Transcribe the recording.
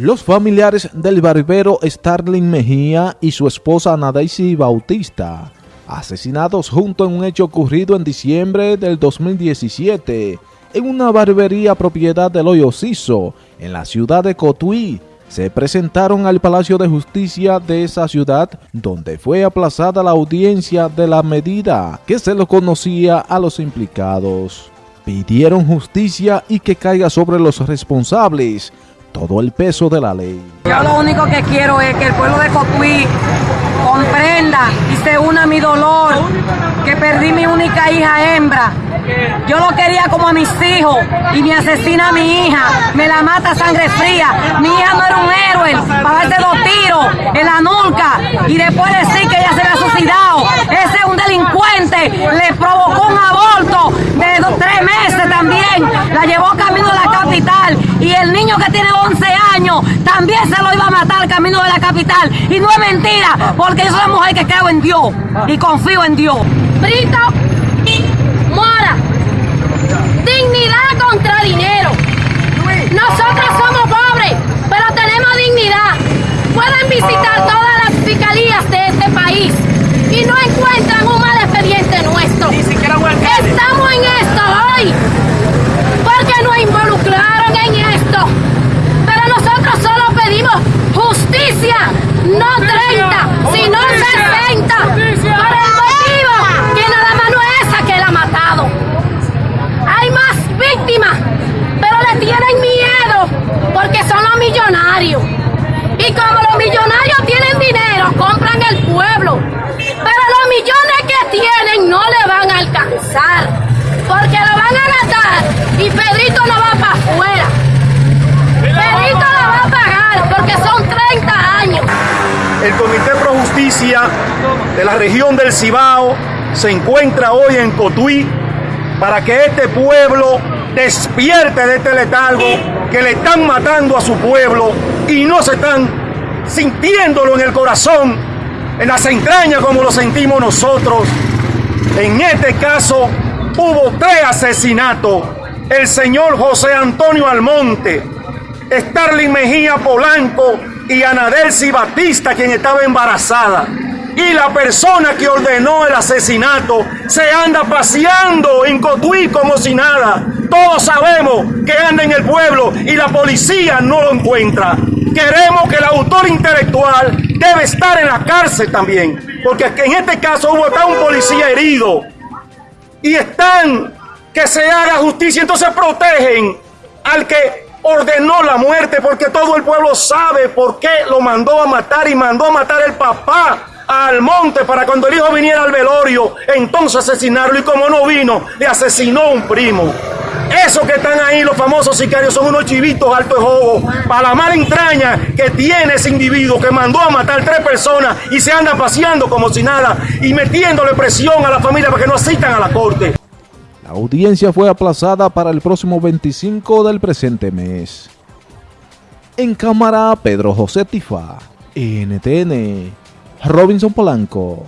Los familiares del barbero Starling Mejía y su esposa Nadaisy Bautista, asesinados junto en un hecho ocurrido en diciembre del 2017 en una barbería propiedad del Hoyo Ciso, en la ciudad de Cotuí, se presentaron al Palacio de Justicia de esa ciudad, donde fue aplazada la audiencia de la medida que se lo conocía a los implicados. Pidieron justicia y que caiga sobre los responsables, todo el peso de la ley. Yo lo único que quiero es que el pueblo de Cotuí comprenda y se una a mi dolor, que perdí mi única hija hembra. Yo lo quería como a mis hijos y me asesina a mi hija, me la mata a sangre fría. Mi hija no era un héroe, para darse dos tiros en la nuca y después decir que ella se había suicidado. Ese es un delincuente, le provocó un aborto de dos, tres meses también, la llevó camino a la capital y el niño que tiene 11 años también se lo iba a matar camino de la capital. Y no es mentira, porque yo soy una mujer que creo en Dios y confío en Dios. Brito Mora, dignidad contra dinero. Nosotros somos pobres, pero tenemos dignidad. Pueden visitar todas las fiscalías de este país y no encuentran un mal expediente nuestro. Estamos en esto hoy porque nos involucraron en esto. Pero nosotros solo pedimos justicia, no 30, sino 60. Por el motivo que nada más no es esa que la ha matado. Hay más víctimas, pero le tienen miedo porque son los millonarios. Y como los millonarios tienen dinero, compran el pueblo. Pero los millones que tienen no le van a alcanzar. Porque lo van a gastar y Pedrito no va para afuera. Pedrito lo va a pagar porque son 30 años. El Comité Pro Justicia de la región del Cibao se encuentra hoy en Cotuí para que este pueblo despierte de este letargo que le están matando a su pueblo y no se están sintiéndolo en el corazón, en las entrañas como lo sentimos nosotros. En este caso hubo tres asesinatos. El señor José Antonio Almonte, Starling Mejía Polanco y Anadelsi Batista, quien estaba embarazada. Y la persona que ordenó el asesinato se anda paseando en Cotuí como si nada. Todos sabemos que anda en el pueblo y la policía no lo encuentra. Queremos que el autor intelectual debe estar en la cárcel también. Porque en este caso hubo un policía herido. Y están que se haga justicia. Entonces protegen al que ordenó la muerte porque todo el pueblo sabe por qué lo mandó a matar y mandó a matar el papá al monte para cuando el hijo viniera al velorio, entonces asesinarlo y como no vino, le asesinó un primo. Esos que están ahí, los famosos sicarios, son unos chivitos alto de para la mala entraña que tiene ese individuo que mandó a matar tres personas y se anda paseando como si nada y metiéndole presión a la familia para que no asistan a la corte. La audiencia fue aplazada para el próximo 25 del presente mes. En cámara, Pedro José Tifa, NTN, Robinson Polanco.